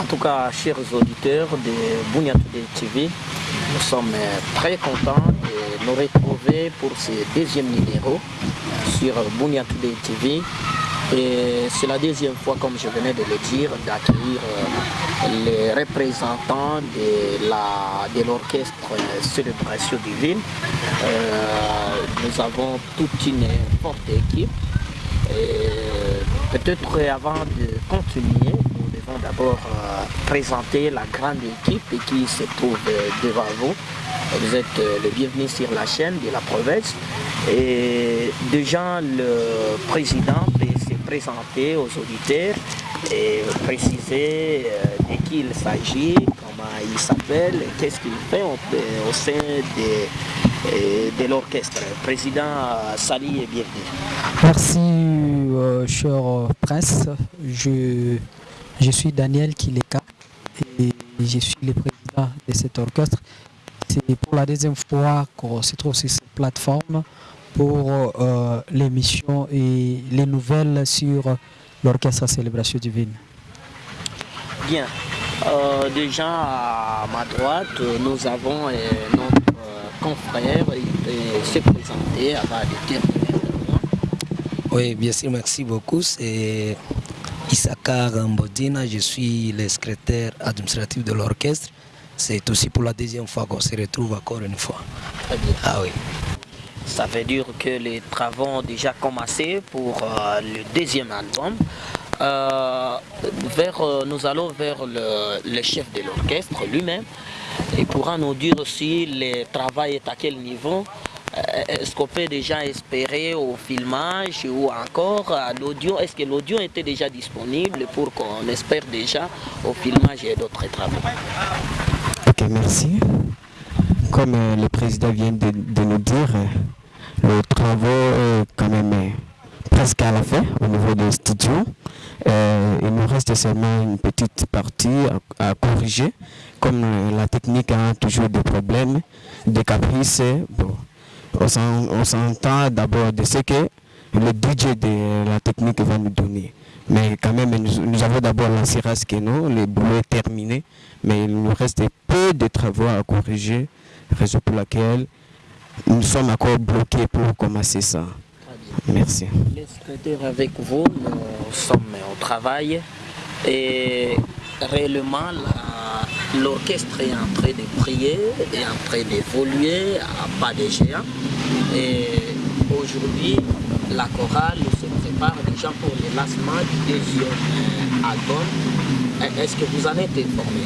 En tout cas, chers auditeurs de Bouniatoude TV, nous sommes très contents de nous retrouver pour ce deuxième numéro sur Bouniatoude TV. Et c'est la deuxième fois, comme je venais de le dire, d'accueillir euh, les représentants de l'orchestre Célébration Divine. Euh, nous avons toute une forte équipe. Peut-être avant de continuer, d'abord euh, présenter la grande équipe qui se trouve devant vous. Vous êtes le bienvenu sur la chaîne de la province. Et déjà, le président présenter aux auditeurs et préciser euh, de qui il s'agit, comment il s'appelle, qu'est-ce qu'il fait au, sein de, euh, de l'orchestre. Président Sali bienvenue. Merci, euh, cher presse. Je, je suis Daniel Kileka et je suis le président de cet orchestre. C'est pour la deuxième fois qu'on se trouve sur cette plateforme pour euh, l'émission et les nouvelles sur l'orchestre Célébration Divine. Bien. Euh, déjà à ma droite, nous avons euh, notre confrère qui se présenter avant de terminer. Oui, bien sûr, merci beaucoup. C'est Issakar Mbodina, je suis le secrétaire administratif de l'orchestre. C'est aussi pour la deuxième fois qu'on se retrouve encore une fois. Ah oui. Ça veut dire que les travaux ont déjà commencé pour euh, le deuxième album. Euh, vers, euh, nous allons vers le, chef de l'orchestre lui-même. Il pourra nous dire aussi le travail est à quel niveau. Est-ce qu'on peut déjà espérer au filmage ou encore à l'audio? Est-ce que l'audio était déjà disponible pour qu'on espère déjà au filmage et d'autres travaux? Ok, merci. Comme le président vient de nous dire, le travaux est quand même euh, presque à la fin au niveau des studios. Euh, il nous reste seulement une petite partie à, corriger. Comme euh, la technique a toujours des problèmes, des caprices, on s'entend d'abord de ce que le budget de la technique va nous donner. Mais quand même, nous, avons d'abord lancé nous, le boulot est terminé, mais il nous reste peu de travaux à corriger, raison pour laquelle nous sommes encore bloqués pour commencer ça. Merci. Les avec vous, nous sommes au travail et réellement l'orchestre est en train de prier, est en train d'évoluer à pas de géant. Et aujourd'hui, la chorale se prépare déjà pour le lancement du deuxième album. Est-ce que vous en êtes informé?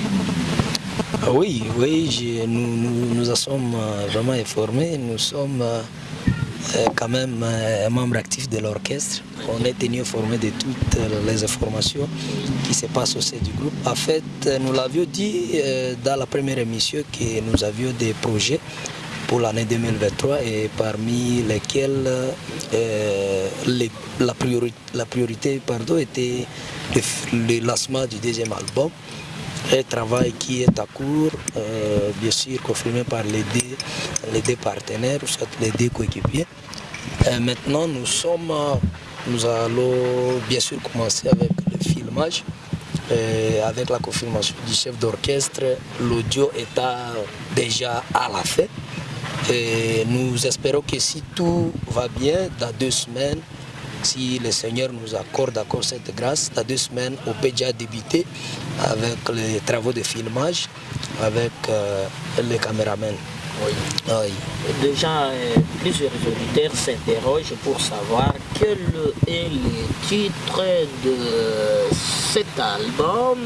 Ah oui, oui, nous, nous, sommes euh, vraiment informés. Nous sommes euh, quand même membres actifs de l'orchestre. On est tenu informé de toutes les informations qui se passent au sein du groupe. En fait, nous l'avions dit dans la première émission que nous avions des projets pour l'année 2023 et parmi lesquels la, priorité, la priorité pardon, était le lancement du deuxième album un travail qui est à court, euh, bien sûr confirmé par les deux, partenaires, les deux coéquipiers. Euh, maintenant, nous sommes, nous allons bien sûr commencer avec le filmage. Euh, avec la confirmation du chef d'orchestre, l'audio est déjà à la fin. Nous espérons que si tout va bien, dans deux semaines, si le Seigneur nous accorde encore cette grâce, dans deux semaines, on peut déjà débuter avec les travaux de filmage, avec euh, les caméramens. Oui. Déjà, euh, plusieurs auditeurs s'interrogent pour savoir quel est le titre de cet album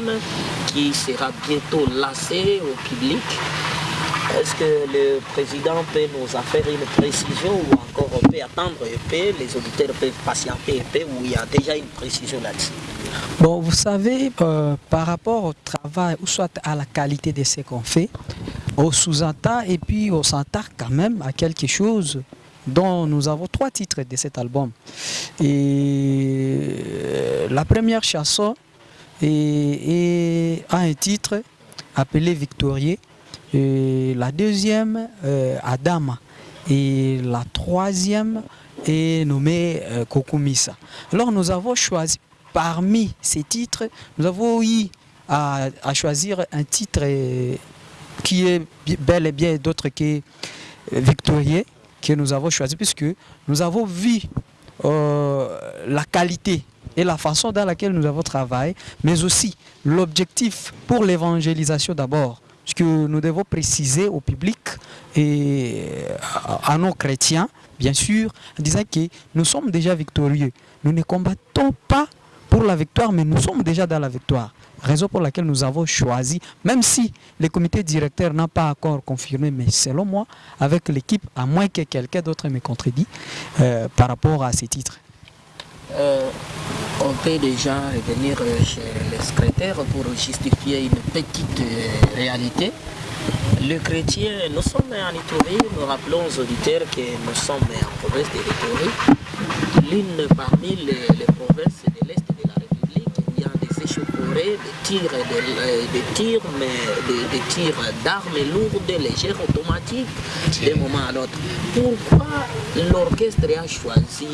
qui sera bientôt lancé au public. Est-ce que le président peut nous faire une précision ou encore on peut attendre un peu, les auditeurs peuvent patienter peu ou il y a déjà une précision là-dessus? Bon, vous savez, euh, par rapport au travail ou soit à la qualité de ce qu'on fait, on sous-entend et puis on s'entend quand même à quelque chose dont nous avons trois titres de cet album. Et euh, la première chanson est, a un titre appelé Victorier la deuxième, euh, Adama. Et la troisième est nommée euh, Kokumisa. Alors nous avons choisi parmi ces titres, nous avons eu à, choisir un titre qui est bel et bien d'autres qui est victorieux que nous avons choisi puisque nous avons vu euh, la qualité et la façon dans laquelle nous avons travaillé, mais aussi l'objectif pour l'évangélisation d'abord, ce que nous devons préciser au public et à nos chrétiens, bien sûr, en disant que nous sommes déjà victorieux. Nous ne combattons pas pour la victoire, mais nous sommes déjà dans la victoire. Raison pour laquelle nous avons choisi, même si le comité directeur n'a pas encore confirmé, mais selon moi, avec l'équipe, à moins que quelqu'un d'autre me contredit euh, par rapport à ces titres. Euh, on peut déjà revenir euh, chez les secrétaires pour justifier une petite réalité. Le chrétien, nous sommes en Itourie, nous rappelons aux auditeurs que nous sommes en province de l'Itourie, l'une parmi les provinces de l'Est des tirs, des, tirs, mais des, tirs d'armes lourdes, légères, automatiques, d'un moment à l'autre. Pourquoi l'orchestre a choisi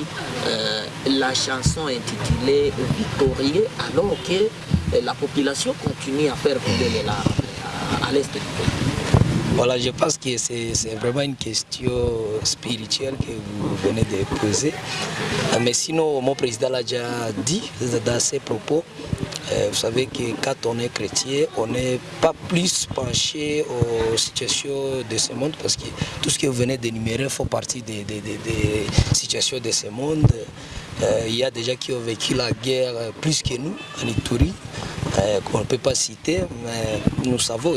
euh, la chanson intitulée Victorieux alors que la population continue à faire couler les larmes à, l'est du pays? Voilà, je pense que c'est vraiment une question spirituelle que vous venez de poser. Mais sinon, mon président l'a déjà dit dans ses propos. Euh, vous savez que quand on est chrétien, on n'est pas plus penché aux situations de ce monde parce que tout ce que vous venez d'énumérer fait partie des, situations de ce monde. Euh, il y a des gens qui ont vécu la guerre plus que nous en Ituri, euh, qu'on ne peut pas citer, mais nous savons,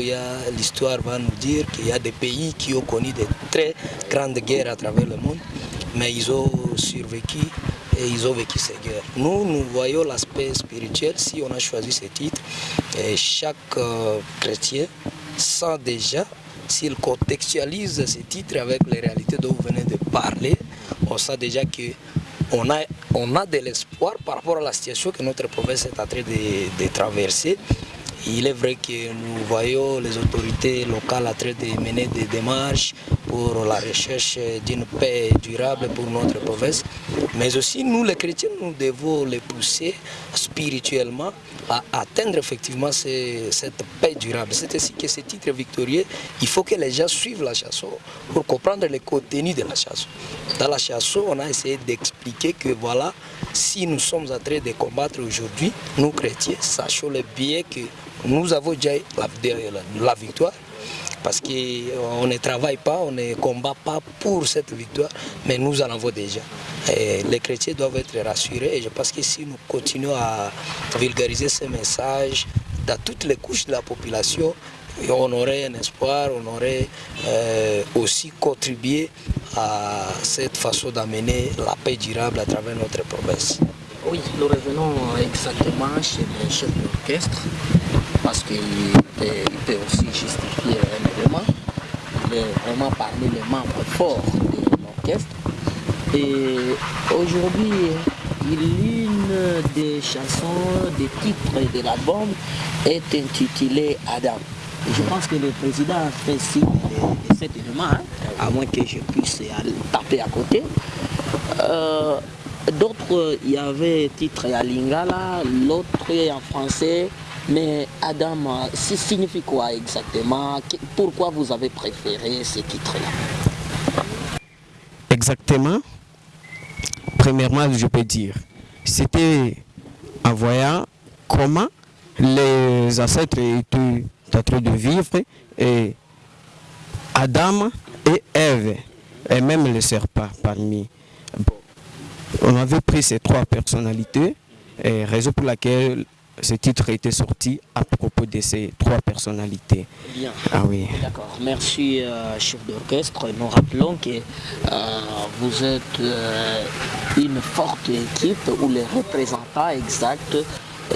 l'histoire va nous dire qu'il y a des pays qui ont connu de très grandes guerres à travers le monde, mais ils ont survécu et ils ont vécu ces guerres. Nous, nous voyons l'aspect spirituel. Si on a choisi ce titre, et chaque euh, chrétien sent déjà, s'il contextualise ce titre avec les réalités dont vous venez de parler, on sent déjà que on a, on a de l'espoir par rapport à la situation que notre province est en train de, de traverser. Il est vrai que nous voyons les autorités locales en train de mener des démarches pour la recherche d'une paix durable pour notre province. Mais aussi, nous les chrétiens, nous devons les pousser spirituellement à atteindre effectivement cette paix durable. C'est ainsi que ce titre victorieux, il faut que les gens suivent la chanson pour comprendre le contenu de la chanson. Dans la chanson, on a essayé d'expliquer que voilà, si nous sommes en train de combattre aujourd'hui, nous chrétiens, sachons le bien que nous avons déjà la, victoire parce qu'on ne travaille pas, on ne combat pas pour cette victoire, mais nous en avons déjà. les chrétiens doivent être rassurés et je pense que si nous continuons à vulgariser ces messages dans toutes les couches de la population, on aurait un espoir, on aurait euh, aussi contribué à cette façon d'amener la paix durable à travers notre province. Oui, nous revenons exactement chez le chef d'orchestre parce qu'il peut, aussi justifier un élément. Vraiment parmi les membres forts de l'orchestre. Et aujourd'hui, l'une des chansons, des titres de l'album est intitulée Adam. je pense que le président a fait signe de, cet élément, hein, à moins que je puisse taper à côté. Euh, d'autres, il y avait titre à Lingala, l'autre en français, mais Adam, ça signifie quoi exactement? Pourquoi vous avez préféré ce titre-là Exactement. Premièrement, je peux dire, c'était en voyant comment les ancêtres étaient en train de vivre et Adam et Ève, et même le serpent parmi. On avait pris ces trois personnalités, et raison pour laquelle ce titre a été sorti à propos de ces trois personnalités. Bien. Ah oui. D'accord. Merci, euh, chef d'orchestre. Nous rappelons que euh, vous êtes euh, une forte équipe ou les représentants exacts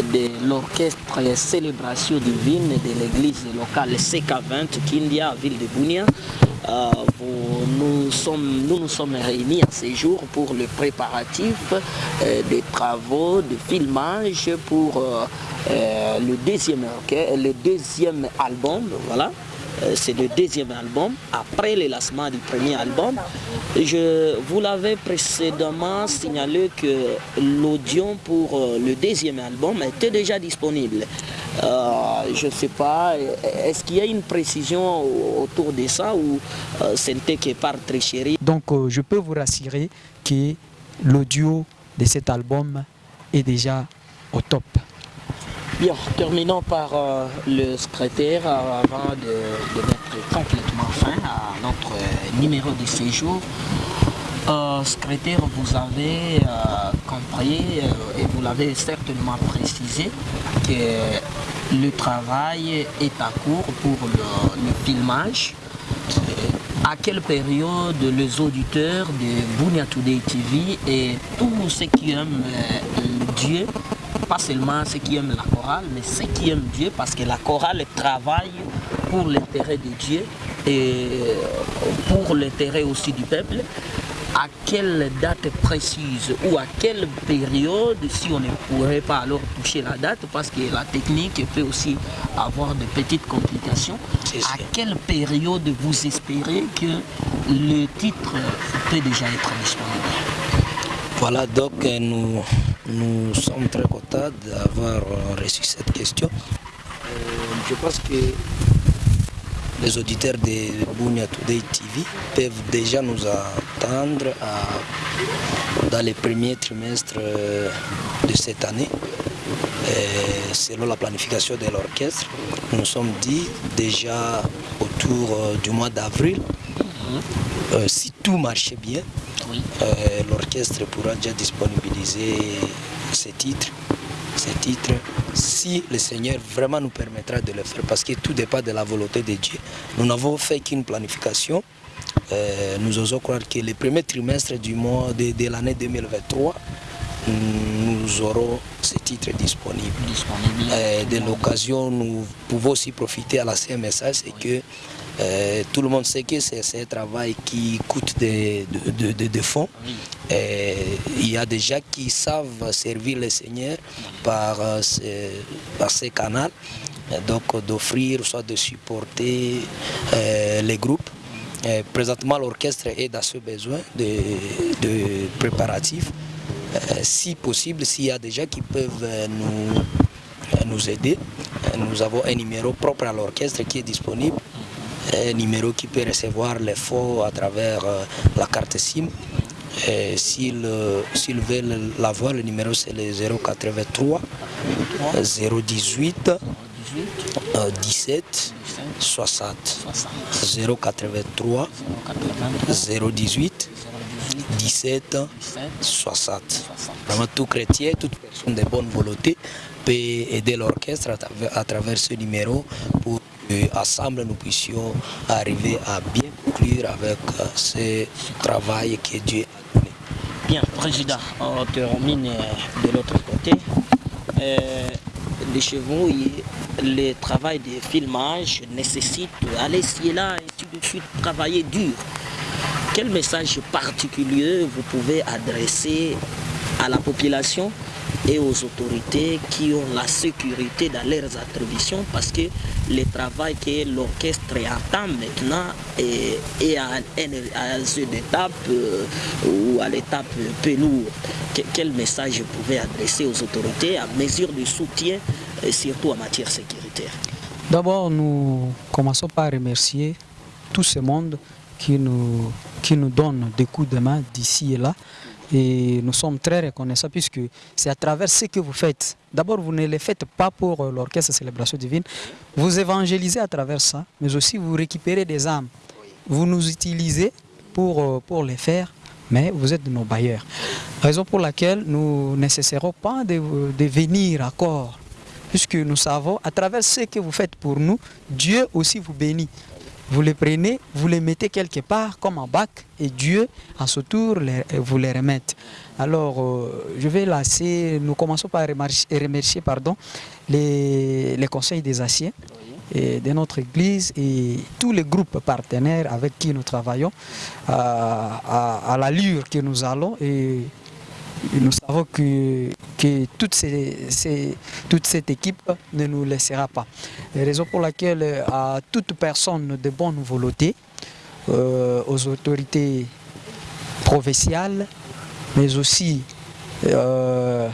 de l'orchestre Célébration divine de l'église locale CK20 Kindia, ville de Bounia. Euh, nous, sommes, nous nous sommes réunis à ce jour pour le préparatif euh, des travaux de filmage pour euh, le, deuxième, le deuxième album. Voilà. C'est le deuxième album, après le lancement du premier album. Je vous l'avais précédemment signalé que l'audio pour le deuxième album était déjà disponible. je ne sais pas, est-ce qu'il y a une précision autour de ça ou c'est quelque part très chéri? Donc je peux vous rassurer que l'audio de cet album est déjà au top. Bien, terminons par euh, le secrétaire euh, avant de, mettre complètement fin à notre euh, numéro de séjour. secrétaire, vous avez compris et vous l'avez certainement précisé que le travail est à court pour le, filmage. À quelle période les auditeurs de Bunia Today TV et tous ceux qui aiment Dieu pas seulement ceux qui aiment la chorale, mais ceux qui aiment Dieu, parce que la chorale travaille pour l'intérêt de Dieu et pour l'intérêt aussi du peuple. À quelle date précise ou à quelle période, si on ne pourrait pas alors toucher la date, parce que la technique peut aussi avoir de petites complications, à quelle période vous espérez que le titre peut déjà être disponible? Voilà, donc nous, nous sommes très contents d'avoir reçu cette question. Euh, je pense que les auditeurs de Bunia Today TV peuvent déjà nous attendre dans les premiers trimestres euh, de cette année. selon la planification de l'orchestre, nous sommes dit déjà autour euh, du mois d'avril, mhm. si tout marchait bien, euh, l'orchestre pourra déjà disponibiliser ces titres, ces titres, si le Seigneur vraiment nous permettra de le faire, parce que tout dépend de la volonté de Dieu. Nous n'avons fait qu'une planification. Euh, nous osons croire que le premier trimestre du mois de, l'année 2023, nous aurons ces titres disponibles. Euh, de l'occasion, nous pouvons aussi profiter à la CMSA, c'est que euh, tout le monde sait que c'est un travail qui coûte des de, fonds. Euh, il y a des gens qui savent servir le Seigneur par, euh, par ces canaux, donc d'offrir, soit de supporter les groupes. présentement, l'orchestre est dans ce besoin de, préparatifs. si possible, s'il y a des gens qui peuvent nous, nous aider, nous avons un numéro propre à l'orchestre qui est disponible un numéro qui peut recevoir les faux à travers euh, la carte SIM. S'ils veulent l'avoir, le numéro c'est le 083 018 17 60 083 018 17 60. Vraiment tout chrétien, toute personne de bonne volonté peut aider l'orchestre à, travers ce numéro pour ensemble nous puissions arriver à bien conclure avec euh, ce travail que Dieu a donné. Bien, Président, on termine de l'autre côté. Euh, les chevaux, le travail de filmage nécessite aller ici et là, et tout de suite travailler dur. Quel message particulier vous pouvez adresser à la population? Et aux autorités qui ont la sécurité dans leurs attributions parce que le travail que l'orchestre attend maintenant est, à, une étape euh, ou à l'étape peu lourde. Quel message vous pouvez adresser aux autorités à mesure de soutien, et surtout en matière sécuritaire? D'abord, nous commençons par remercier tout ce monde qui nous, qui nous donne des coups de main d'ici et là. Et nous sommes très reconnaissants puisque c'est à travers ce que vous faites. D'abord, vous ne le faites pas pour euh, l'orchestre Célébration Divine. Vous évangélisez à travers ça, mais aussi vous récupérez des âmes. Vous nous utilisez pour, euh, pour les faire, mais vous êtes nos bailleurs. Raison pour laquelle nous ne pas de, de venir à corps puisque nous savons, à travers ce que vous faites pour nous, Dieu aussi vous bénit. Vous les prenez, vous les mettez quelque part comme un bac et Dieu, à ce tour, vous les remettez. Alors, euh, je vais lasser, nous commençons par remercier, pardon, les, conseils des anciens et de notre Église et tous les groupes partenaires avec qui nous travaillons à, à l'allure que nous allons et nous savons que, que toute, toute, cette équipe ne nous laissera pas. Raison pour laquelle à toute personne de bonne volonté, euh, aux autorités provinciales, mais aussi euh,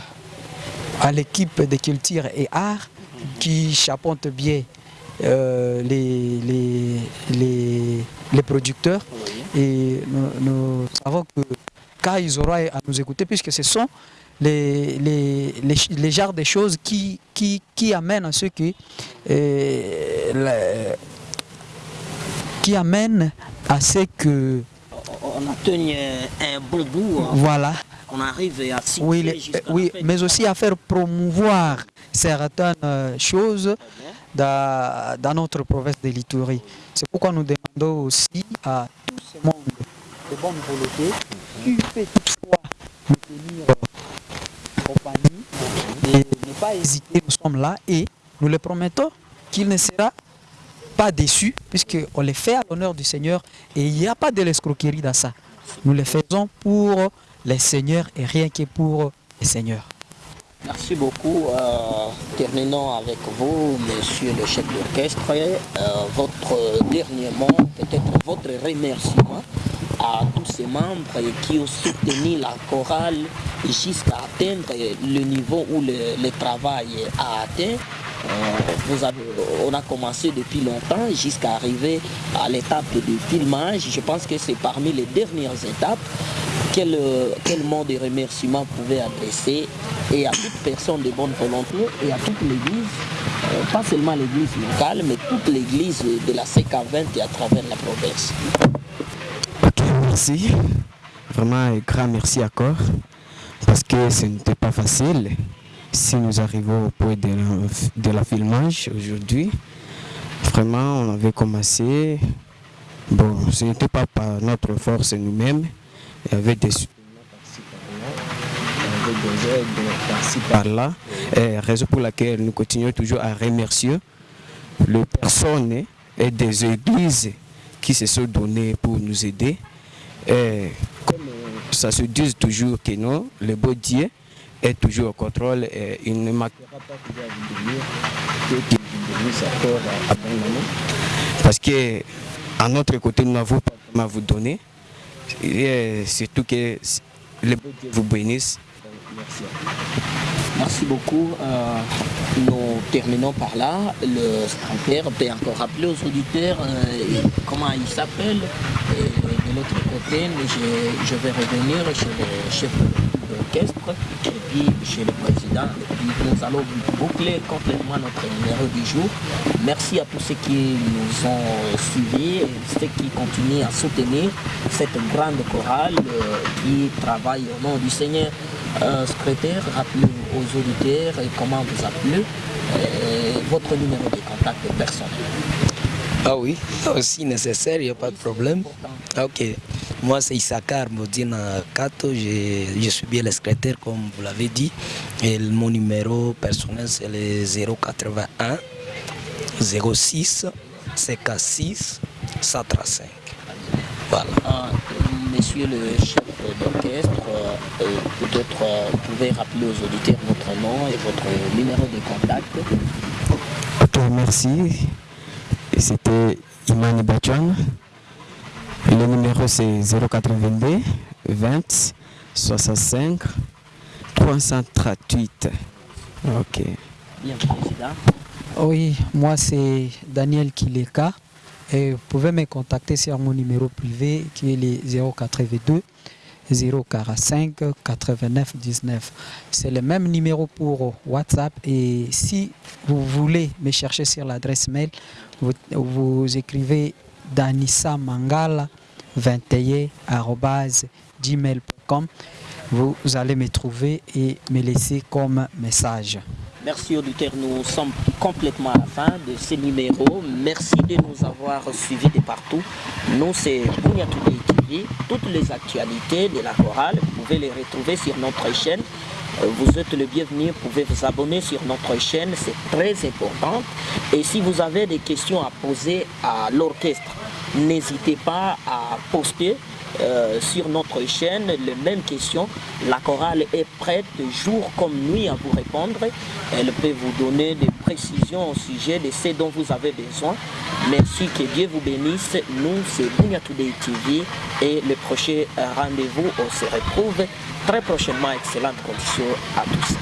à l'équipe de culture et art, qui chapeautent bien euh, les, les, les, producteurs. Et nous, savons que quand ils auront à nous écouter, puisque ce sont les, les, les, genres de choses qui, qui, qui amènent à ce que euh, qui amènent à ce que on a tenu un bon bout. Hein. Voilà. On arrive à Oui, oui mais aussi à faire promouvoir certaines euh, choses dans, dans, notre province de l'Itourie. C'est pourquoi nous demandons aussi à tout ce monde de bonne volonté fait toutefois nous tenir compagnie de ne pas hésiter, nous sommes là et nous le promettons qu'il ne sera pas déçu puisqu'on les fait à l'honneur du Seigneur et il n'y a pas de l'escroquerie dans ça. Nous les faisons pour les seigneurs et rien que pour les seigneurs. Merci beaucoup. Euh, terminons avec vous, monsieur le chef d'orchestre. Euh, votre dernier mot, peut-être votre remerciement à tous ces membres qui ont soutenu la chorale jusqu'à atteindre le niveau où le, travail a atteint. Euh, on a commencé depuis longtemps jusqu'à arriver à l'étape de filmage. Je pense que c'est parmi les dernières étapes. Quel, quel mot de remerciement pouvait adresser et à toute personne de bonne volonté et à toute l'église, euh, pas seulement l'église locale, mais toute l'église de la CK20 et à travers la province. Merci. Vraiment un grand merci encore parce que ce n'était pas facile. Si nous arrivons au point de la, de la filmage aujourd'hui, vraiment on avait commencé. Bon, ce n'était pas par notre force nous-mêmes, il y avait des par-ci par-là, raison pour laquelle nous continuons toujours à remercier les personnes et des églises qui se sont données pour nous aider. Et comme ça se dit toujours que non, le beau Dieu est toujours au contrôle et il ne manquera pas toujours vous que Parce que à notre côté, nous n'avons pas à vous donner. Et surtout que le beau Dieu vous bénisse Merci. Beaucoup. Euh, nous terminons par là. Le secrétaire peut encore rappeler aux auditeurs euh, comment il s'appelle. De l'autre côté, je, je, vais revenir chez le chef d'orchestre et puis chez le président. Et puis nous allons boucler complètement notre numéro du jour. Merci à tous ceux qui nous ont suivis et ceux qui continuent à soutenir cette grande chorale euh, qui travaille au nom du Seigneur. Euh, secrétaire, rappelez aux auditeurs comment vous appelez, votre numéro de contact personnel. Ah oui, aussi nécessaire, il n'y a pas de problème. Ah, ok. Moi, c'est Issakar Modina Kato, je, je, suis bien le secrétaire, comme vous l'avez dit. Et mon numéro personnel, c'est le 081 06 56 135. Voilà. Ah, monsieur le chef d'orchestre, euh, peut-être euh, vous pouvez rappeler aux auditeurs votre nom et votre numéro de contact. Ok, merci. C'était Imani Bachouan. Le numéro c'est 082 20 65 338. Ok. Bien, président. Oui, moi c'est Daniel Kileka. Et vous pouvez me contacter sur mon numéro privé qui est le 082 045 89 19. C'est le même numéro pour WhatsApp et si vous voulez me chercher sur l'adresse mail, vous, écrivez danissa mangala 21 Vous allez me trouver et me laisser comme message. Merci auditeurs, nous sommes complètement à la fin de ce numéro. Merci de nous avoir suivis de partout. Nous, c'est Bouniatoubé TV. Toutes les actualités de la chorale, vous pouvez les retrouver sur notre chaîne. Euh, vous êtes le bienvenu, vous pouvez vous abonner sur notre chaîne, c'est très important. Et si vous avez des questions à poser à l'orchestre, n'hésitez pas à poster euh, sur notre chaîne les mêmes questions. La chorale est prête jour comme nuit à vous répondre. Elle peut vous donner des précisions au sujet de ce dont vous avez besoin. Merci, que Dieu vous bénisse. Nous, c'est Bunya Today TV et le prochain rendez-vous, on se retrouve très prochainement. Excellente condition à tous.